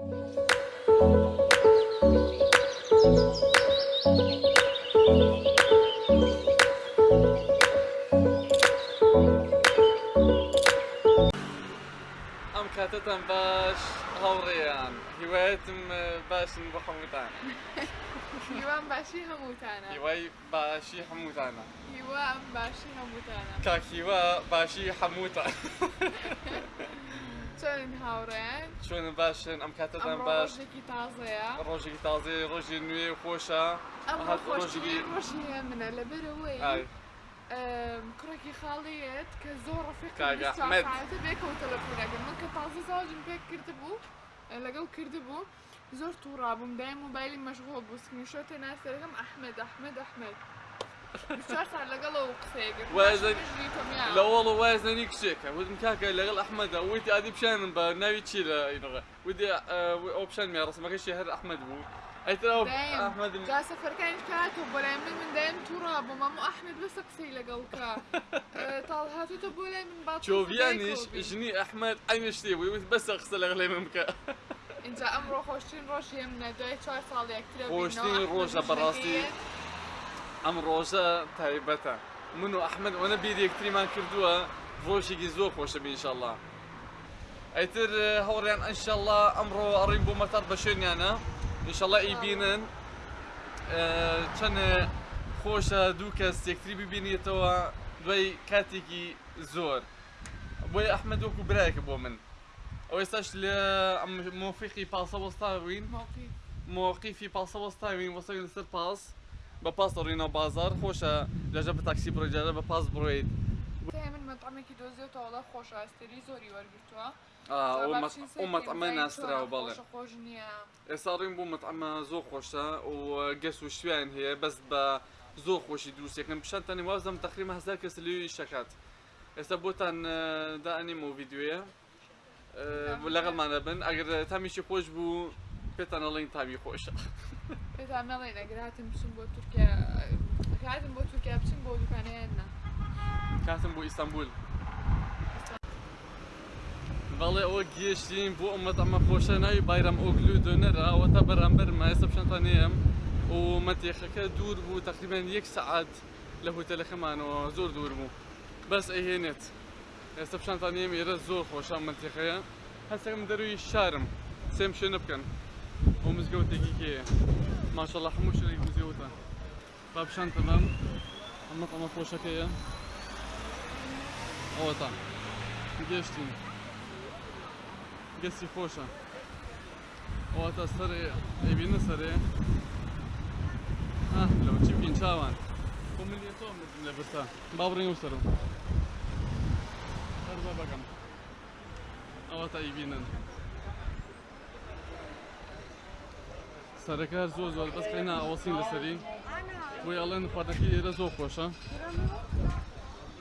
ئەم کاتتان باش هەوڕێیان هیوایەتم باشن بە هەمووتان هیوان باشی هەمووتانە هیوای باشی هەمووتانە هیوا ئەم باشی هەمووتانە کاکیوە باشی هەمووتان چۆن هاوڕێن چۆن باشن ئەم ئەمڕۆ باش ڕۆژێکی تازەیە ڕۆژێکی تازێ ڕۆژی نوێ خۆشە خۆشی ڕۆژی منە لەبەرەوەی کوڕێکی خاڵیت کە زۆر ڕفیق کاگە ئەحمەد. بێکەوە تەلەفۆنەکەم من کە تازە زاوجم پێک کرد بوو لەگەڵ کرد بوو زۆر تووڕابووم دای موبایلی مەشغۆڵ بوو سکرینشۆتە ناسەرەکەم ئەحمەد ئەحمەد ئەحمەد چوار سال لەگەڵەوە قسەیەگرت وازن- لە وەڵ وازنی کچێکە وتم کاکە لەگەڵ ئەحمەدا وتی ئادی پیشانم بە ناوی چی لە ئینەوە ودی ئەو پیشان مێ ڕسمەکەشی هەر ئەحمەد بوو ئەیتر ئەو ئەحمەد جا سەفەرەکانی کاتە بۆ لای من تووڕابووم هەموو ئەحمەد بەسە قسەی لەگەڵ کا تاڵ هاتوتە بۆ لای من با چۆڤیانیش ژنی ئەحمەد ئەینە شتێ بووی وت بەسە قسە لەگەڵ لێ من بکە اینجا ئەمڕۆ خۆشترین ڕۆژی منە دوای چوار ساڵ یەکترە خۆشترین ڕۆژە بەڕاستی. ئەم ڕۆژە تایبەتە. من و ئەحمد ئەوە بیر یەکتریمان کردووە ڕۆژێکی زۆر خۆشە بینشەله ئەیتر هەوڕیان ئەنشەله ئەمڕۆ ئەڕین بۆ مەتەر بە شوێنیانە. ئینشەله ئیبینن چەند خۆشە دوو کەس یەکتری ببینێتەوە دوای کاتێکی زۆر. بۆی ئەحمد وەکو برایەکە بۆ من. ئەو ئێستاش لە مۆفیقی پاسە وەستاوین. موقی موقیفی پاسە وەستاوین وەسەوین لەسەر پاس. بە پاس دەڕینەوە بازار خۆشە لەژە بە تاکسی بڕۆجارە بە پاس بڕۆیت من مەطعمێکی دۆزێتەوە خۆش ئاستری زۆری وەرگرتووە. ئەو مەتەمە ناستراوە بەڵێ. خۆش نییە. ئێستا ڕین بوو مەتەمە زۆر خۆشە و گەس و شوێن هەیە بەس بە زۆر خۆشی دروستێکم پیشانتانی وازم تقریبا هزار کەس لێوی شەکات. ئێستا بۆتان دائنیم و ویددیوە لەگەڵمانە بن ئەگەر تامیشی خۆش بوو پێتان ئەڵین تامی خۆشە. پێتان نەڵێن ئەگەر هاتم بچم بۆ تورکیا هاتم بۆ تورکیا بچین بۆ دوکانەیەنە کاتم بۆ ئیستانبول بەڵێ ئەوە گێشتین بۆ ئەمەد ئەمە خۆشە ناوی بایرەم ئۆگلو دۆنەرە ئەوەتا بەرامبەر مایستا پیشانتانەیەم و مەتێخەکە دوور بوو تقریبان یەک سعات لە هۆتەلەکەمانەوە زۆر دوور بوو بەس ئەهێنێت ئێستا پیشانتانیم ئێرە زۆر خۆشە منتیقەیە هەستەکەم دەروی شارم سێم شوێنە بکەن بۆ مزگەوتێکی کێە ماشەڵە هەموو شوێنێک مزگەوتە. با پیشانتە بەم. ئەمە ئەمە خۆشەکەیە. ئەوە تا. گەشتین. گەستی خۆشە. ئەوە تا سەرێ. ئەبینە سەرێ. لەو چی بکەین چاوان؟ بۆ ملیێتۆ لە برسا با بڕین و سەرم هەر بە بەکەم ئەوە تا ئیبینن. سەرەکە هەر زۆر زۆر بەس قەینا ئەوەسین لەسەری بۆی ئەڵێن خواردەکەی ئێرە زۆر خۆشە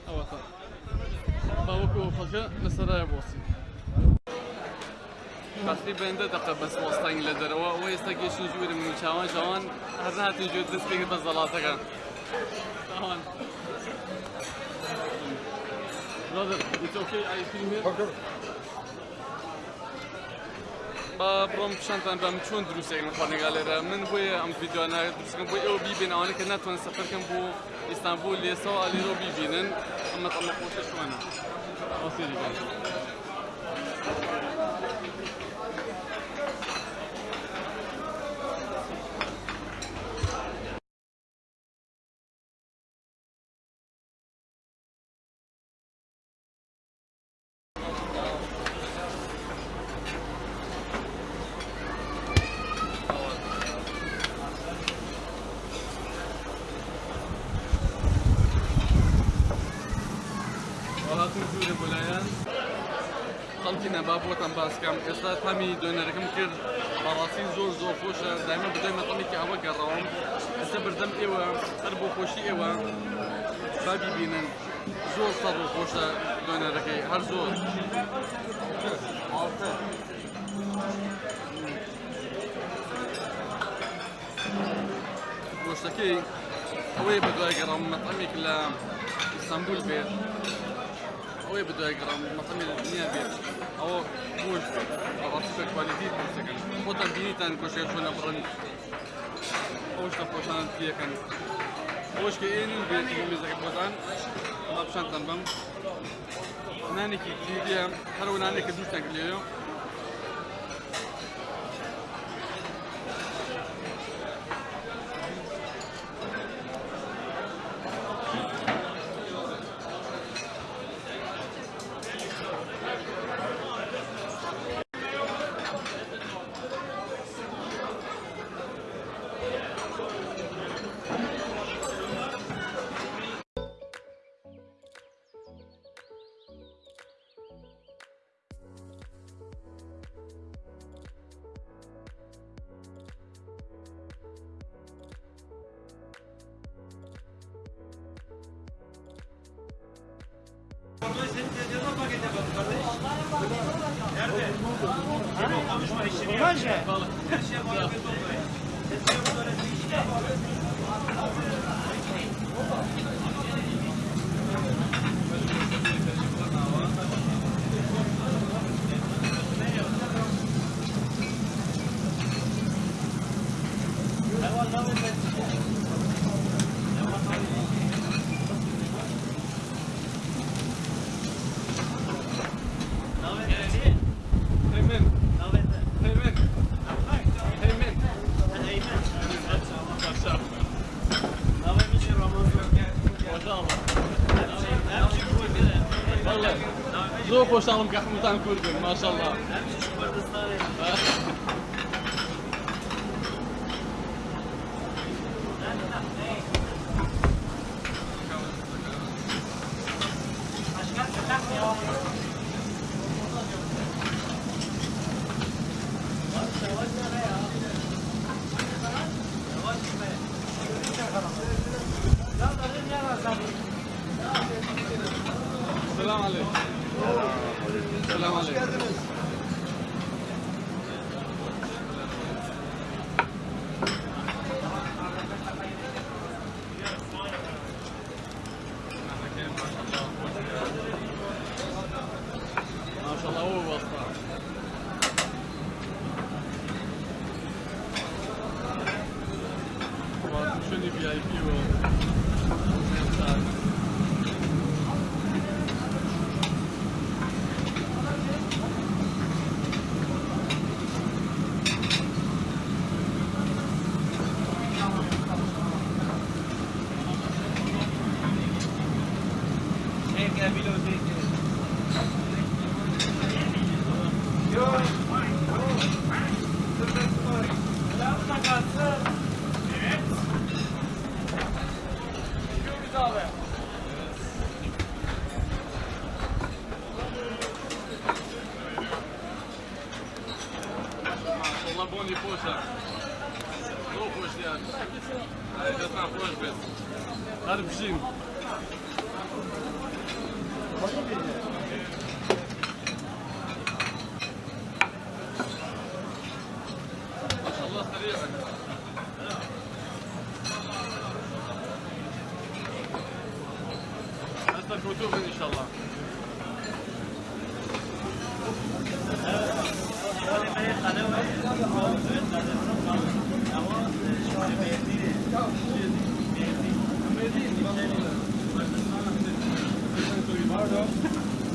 ئەوە باوەکو ئۆفەکە لەسەرایە بۆسی تقریبا ده دقه بس وەستانی لە دەرەوە ئەوە ئێستا گەشتین ژوورم و چاوان چاوان هەر هاتین ژێر دەست پێ بە زەڵاتەکە چاوان Brother, it's okay, I film here. با بڕۆم پیشانتان بەم چۆن دروستێکم خۆنێگا لێرە من بۆیە ئەم یددیوانە دروستکەم بۆی ئەو بیبێن ئەوانە کە ناتوان سەفەرکەم بۆ ئیستانبول لێسەوە ئالیرۆ بیبینن ئەمە ئەمە خۆشە وڵاتم دوورە بۆلایەن خەڵکی نەبابەتان باسکەم ئێستا تامی دۆنەرەکەم کرد. بەڕاستی زۆر زۆر خۆشە. دایمە بدەی مەتەڵێکی ئەوە گەڕەوەم ئێستا بردەم ئێوە هەر بۆ خۆشی ئێوە بابی بینن. زۆر سەر و خۆشە دۆنەرەکەی هەر زۆر. گۆشتەکەی ئەوەی ئەوەی بە دوای گەڕام مەتەمی نییە بێت ئەوە گۆشت بەڕاستی بە کوالیتی دروستەکەن خۆتان بینیتان کۆشێ چۆنە بڕن ئەوشتە خۆشانە پێەکەن Nerede? Kim konuşma işini yap. Her şeye bana bir toplayın. Sesini böyle bir işini yapalım. ما شاء الله. والله. زۆر خۆشحاڵم کە هەمووتان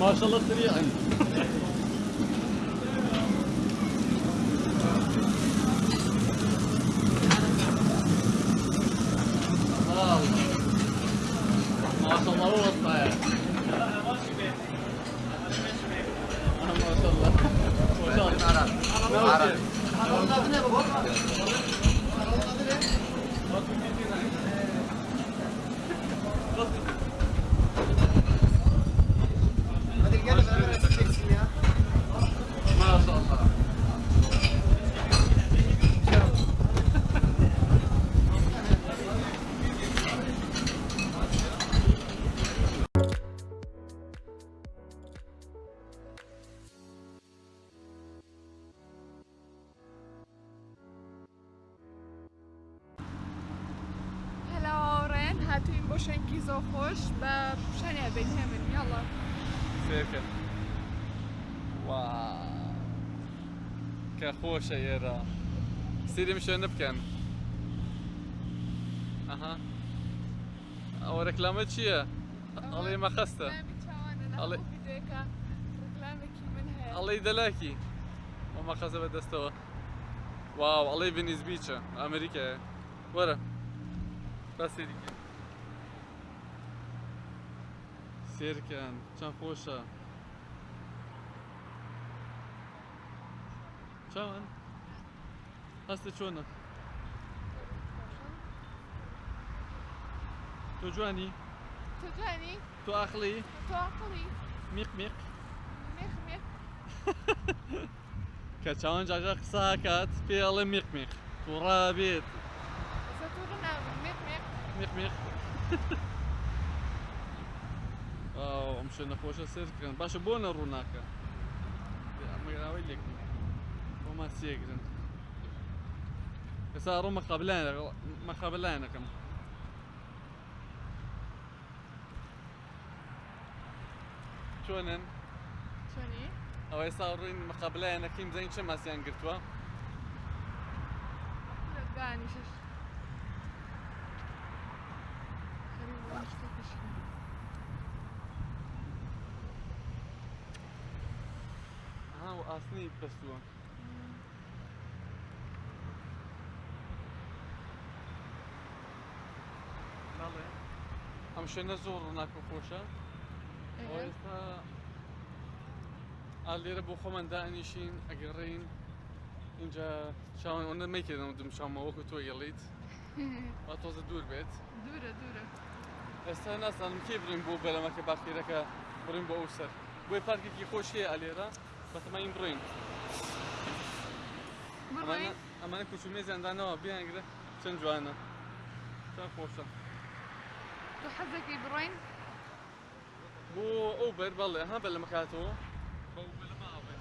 ما شاء الله الله. بشانيا بينهمن يلا. سيكل واو. خۆشە ئێرە سیرم شوێنە بکەن ئەها ئەوە رەکلامە چییە؟ ئەڵێ مەخەستە ركلامي شوانه الله- ناخذ فيديك ركلامك منها ئەڵی دەلاکی ئەو مەخەزە بەدەستەوە واو. ئەڵێ ڤنیز بیچە ئەمریکایە وەرە بەسێریکە سێرکەن چەند خۆشە چاوان هەستە چۆنە تۆ جوانی تجاني تۆ ئاخلی تو عقلي میق میق ميخ ميخ کە چاوان جاجا قسە هاکات پێ ئەڵێ شوێنە خۆشە سێرکردن باشە بۆ نەڕوو ناکە ئەمەراوی لێک بۆمان سێگرن ئێستا ڕۆ مەقابلایان مەقابلایەنەکەم چۆنن شوني ئەو ئێستا ڕووین مەقابلایەنەکەیم زەین چه ماسییان گرتووە لا داني شش nem pessoa. بله هم شنه زور نکو خوشه وایستا علی رو بخو من ده نیشین اگر رین اینجا شام اون می‌کردم دم شام او که تو گلید و تازه دور بیت دوره دوره استا نسلم کی بریم بو بلمه که بخیره که بریم با او سر بوی پرکی که خوشیه علی را 80 brojnë. Brojnë? Amane ku shumizë e ndanoa, bina e gre, që në gjuana. Qa posha. Tu حزك برين؟ بو اوبر بالله ها بلا مكاتو بو بلا ما اوبر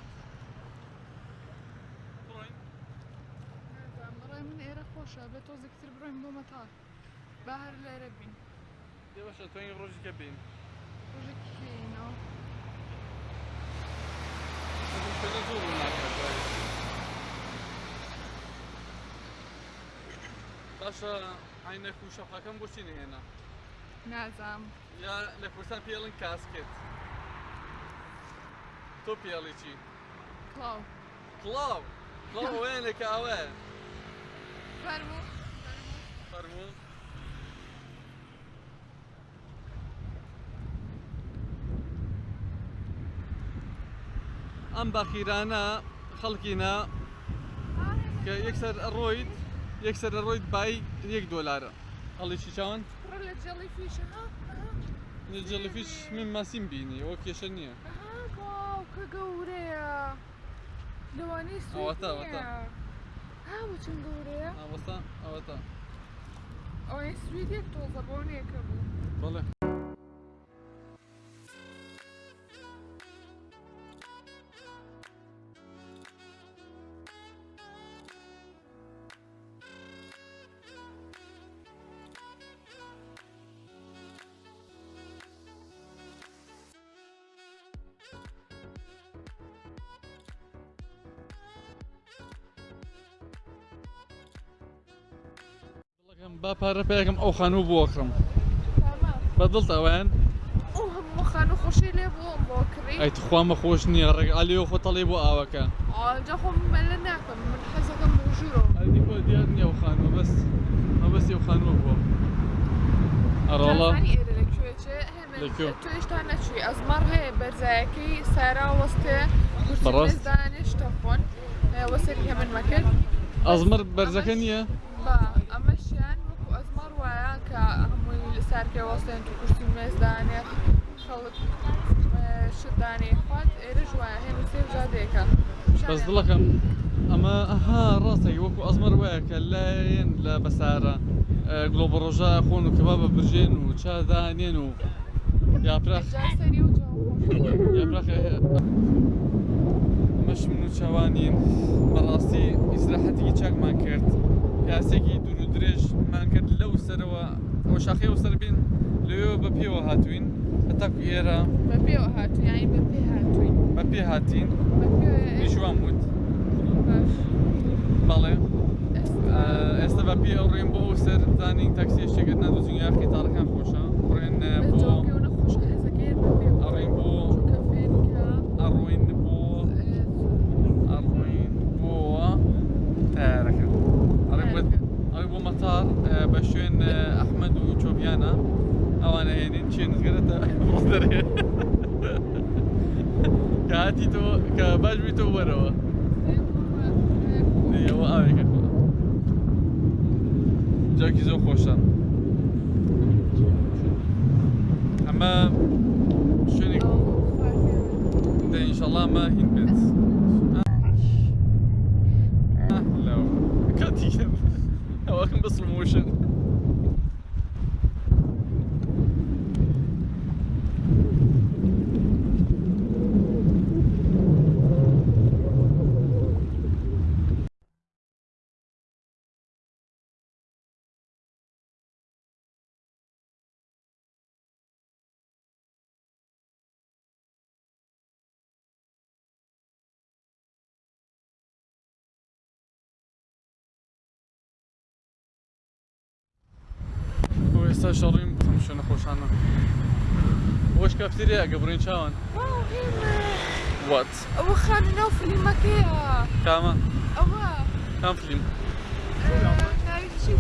برين برين من ايرا خوشا بتوزي كتير برين دو متاع شوێنە زۆر ڕووناکە باشە عینەک و شەفەکەم بۆچی نهێنا نازم یا لە کوردستان پێڵن کاسکێت تۆ پێڵی چی كلاو کڵاو کڵاو وێنێکە ئەوە فرمو ئەم باخیرانە خەڵکینە کە یەکسەر ڕۆیت یەکسەر ڕۆیت بای یەک دۆلارە هەڵی چی چاوان فيش من ماسیم بینی ئەوە کێشە نییە لواني سويت أوتا، أوتا. ها وچن قوريا ئەوەستا أو اي سويت يك توزا بوني كبو بەڵێ پارە پێەکەم ئەو خانوو بۆ تمام بەدڵ هم خانو خوشي لي بو بوكري ئەی تخوامە خۆش نییە ڕێگالیەوە خۆ تەڵێ بۆ ئاوەکە آه جاكم ملناكم من حزكم بوجورو ئەدی بۆ دیار نییە ئەو خانوو بەس ئەو بەس ئەو خانوو بووە ئەڕۆڵە جازاني إيه لك شوي شيء. لكو. هم تو إيش تانا شوي ازمر هي برزاكي سارة وسطي كرسي براست. مزدانش تفون وسري من مكان. ئەزمر بەرزەکە نییە با ئەمەشیان وەکو ئەزمەڕ وایە کە هەمووی سارکێ وەستێن تو کوشتی مێزدانێ خەڵک شدانێ خوات ئێرە وایە هێن سێ جادێکە بەس دڵەکەم ئەمە ئەها ڕاستێک وەکو ئەزمەر وایە کە لایەن لە بەسارە گلۆبە ڕۆژە خۆن و کەبا بە برژێن و چادانێن و یاپراخ سەری و چاوانین بەڕاستی ئیسراحەتێکی چاکمان کرد پیاسێکی دوور و درێژمان کرد لەو سەرەوە ئەو شاخی و سەر بین لەوێ بە پێوە هاتوین هەتاکو ئێرە بە پێوە هاتو یانی بە پێ هاتوین بە پێ هاتین بە پێ پیشوان وت باش بەڵێ ئێستا ئێستا بە پێ ئەو ڕێن بۆ ئەو سەرزانی تاکسی شتێکت نادوزین یا قیتارەکان خۆشە ڕێن ترې کاتی تو که باش بی تو برو دیگه و آوی که خب. خود جا کیزو خوشتن ئێستا شەڕیم بخم شوێنە خۆشانە بۆش کافتێریا گەبڕین چاوان واو هنا وات أبو خان نوفلي مكيا کامە أبا کام فیلم ناريتشي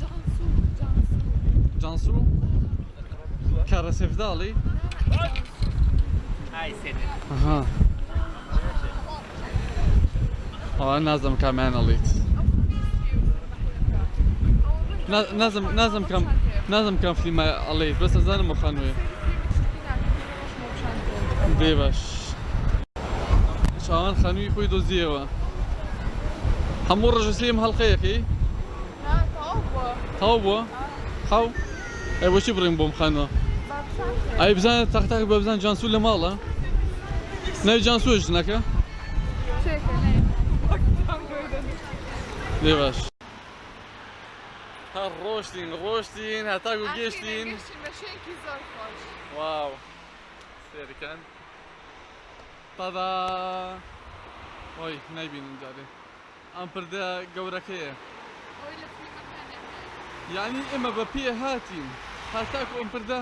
جانسو جانسو جانسو کارە سێفداڵی ئەها ئەوە نازم کامیانەڵیت نازم نازم کام نازم کام فیلمە ئەڵێیت بەس ئەزانم خانوێ بێ باش چاوان خانووی خۆی دۆزیەوە هەموو ڕژسلیم هەڵلقەیەکی لا توبة خاو ئەی بۆچی بڕین بۆم خانەوە ئەی بزانێت تەختاک بە بزان جانسو جانسوش نەکە لێ باش هەر ڕۆشتین ڕۆشتین هەتاکو گەشتین ماشينكي زور خوش واو. سێرکەن تادا ئۆی نایبینین جارێ ئەم پردە گەورەکەیە ويلا في مكان یعنی ئێمە بە پێ هاتین هاتاکو ئەم پردە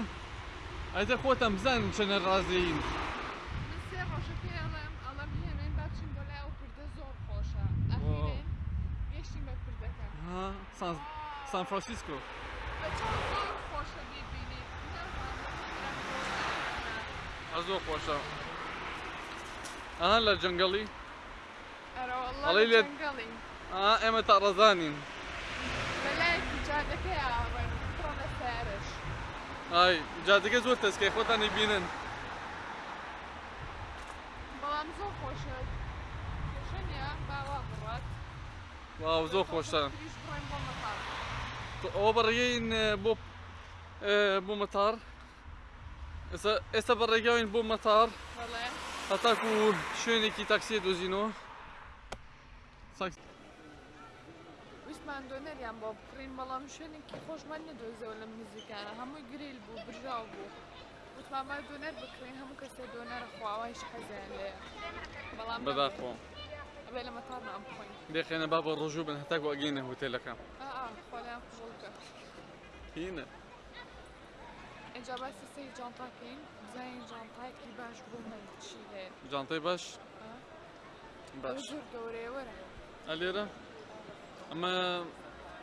ئەتە ئەو کوردە زۆر خۆشە زۆر خۆشە زۆر خۆشە ئەها لە ئەڵێ وەڵڵا لێت- ئێمە تا ڕەزانین ئای جادەکە زۆر تەسکەی خۆتانی بینن بەڵام زۆر خۆشە خۆشەنیە باوا بڕات واو زۆر خۆشە تریش بڕۆین بۆ مەقام ئەوە بەڕێگەین بۆ بۆ مەتار ئێستا ئێستا بەڕێگاوین بۆ مەتار بەڵێ هەتاکو شوێنێکی تاکسی دۆزینەوە ویسمان دۆنەریان بۆ بکڕین بەڵام شوێنێکی خۆشمان نەدۆزەوە لە نزیکانە هەمووی گریل بوو برژاو بوو وتماما دۆنەر بکڕین هەموو کەسێ دۆنەرە خواوایش حەزیان لێ بەڵام بەداخۆ ئەبێ لە مەتار نام بخۆین. دێخێنە با بە ڕۆژوو بن هەتاکو ئەگەینە هوتێلەکە ئا خۆلیان قژڵکە هینە. اینجا باسی سەی جانتاکەین بزانین جانتایەکی باش بۆ من چی هەیە؟ جانتەی باش؟ ئەو باش. گەورەیە وەرە. ئەلێرە؟ ئەمە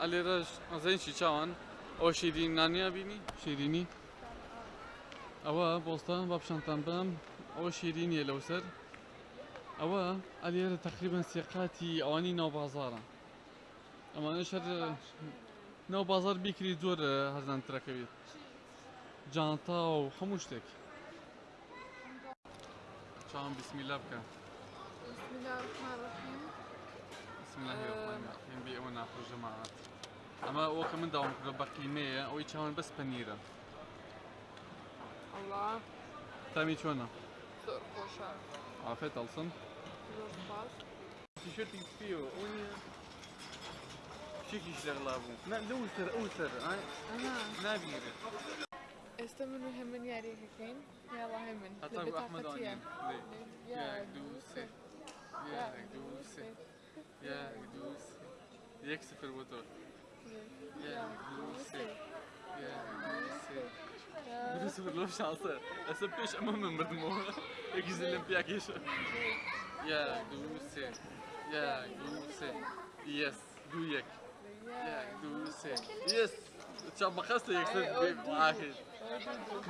ئەلێرەش ئەزەینشی چاوان؟ ئەوە شیرینانیا بینی؟ شیرینی؟ ئەوە بۆستە با پیشانتان بم. ئەوە شیرینیە لەوسەر ئەوە ئەلێرە تقریبان سێقاتی ئەوانی ناو بازارە ئەمانش هەر ناو بازار بیکری زۆر هەزانترەکەوێت جانتا و هەموو شتێک چاوان بسمیلا بکە بسم الله الرحمن الرحیم بسم الله الرحمن الرحیم بی ئەوە ناخۆش جەماعەت ئەمە ئەوە کە من کردە بە قیمەیە ئەوەی چاوان بەس پەنیرە الله. تامی چۆنە زۆر خۆشە ئافێت ئەڵسم زۆر سپاس تیشرتی پێوە ئەو نیە شێکیش لەغڵا بوو نا لەو سەر ئەو سەر ئای ئەها نابینێت ئێستا من و هەمن یاریەکەین یاڵا هەمن هەتا ئەحمەد بێتاقەتیە ئەوانین یەک دوو سێ يا قدوسي يا قدوسي يكسف الموتور يا قدوسي يا قدوسي Burası fırlamış şansı. Esa peş ama memırdım o. Ekiz olimpiya keşi. doe duse. ja, duse. Yes, Ja, doe duse. Yes. Çabakasla yeksin bir ahir.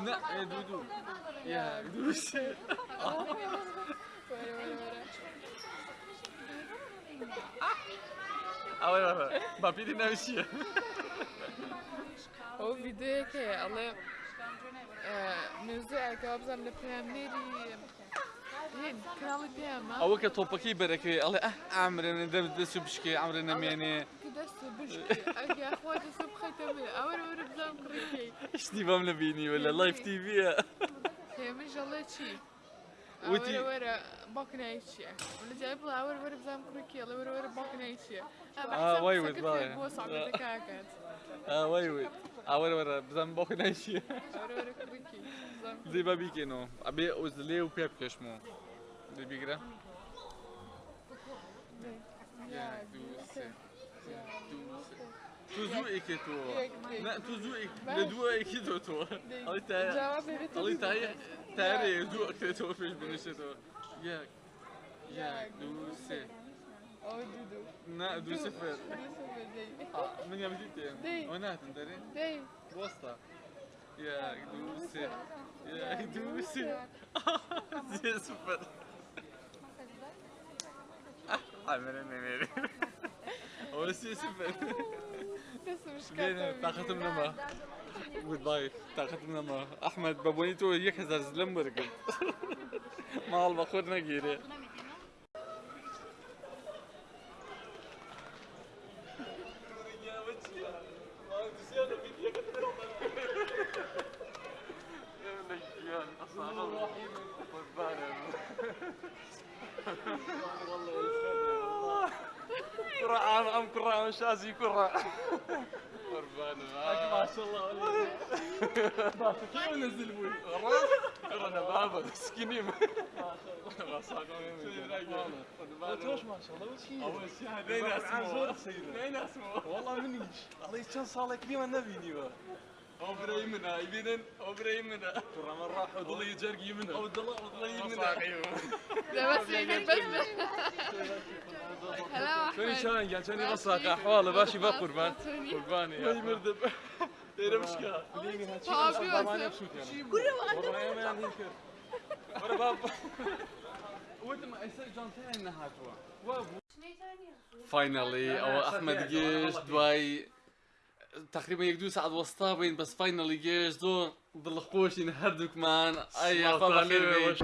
Ne, e, ah, ah, ah, ah, ah, ah, ah, ah, ah, ah, ah أو كتوبكي بركي الله آه عمرنا دم دسو بشكي عمرنا بزام كريكي إيش دي بام نبيني ولا لايف تي في هي الله شي وتي- اور اور باكنا ايشي ولا جايب له اور اور بزام كريكي الله اور اور باكنا ايشي آه، واي ود باي. بوس عم تكاكت اه وي وي اور ورا بزن بوك نايشي اور اور كريكي بزام زي بابي كينو ابي اوزلي وبيب كشمو دي بيقرا يا دوسي يا دوسي توزو ايكيتو لا توزو ايك لدو ايكيتو تو الله تا جواب بيت الله تا تاري دو اكتو فيش بنشتو يا يا دوسي أو دودو لا دو صفر آه، من يوم دي. جيتي ونات انتري دي. بوسطة. يا قدوسي يا قدوسي زي صفر عمرنا ميري هو سي صفر بين كاتب. طاقة منما جود باي طاقة منما أحمد بابونيتو يكسر زلمبرق ما البخور نقيري قرعان ام قرعان شازي قرع قربان. ما شاء الله. كيف نزل بوي؟ أنا بابا سكيني ما شاء الله ما شاء الله. وش هي؟ اول شيء اسمه. لين اسمه. والله منيش. الله صار لك اليوم النبي نيوه أو بريمنا يبينن أو بريمنا ترى من راح وضل يجرق يمنا أو والله والله يمنا لا بس بس. هلا أحمد. كان قال شوني بصاق احواله باشي با قربان. قرباني ما يمردب يعني والله مان هيك ورا باب ما يصير ثاني نهاتوا فاينلي أو احمد جيش دواي تقريبا يقدو ساعة وسطا بين بس فاينلي جيش دو بالخوش ينهردو كمان أي اخوان خير بي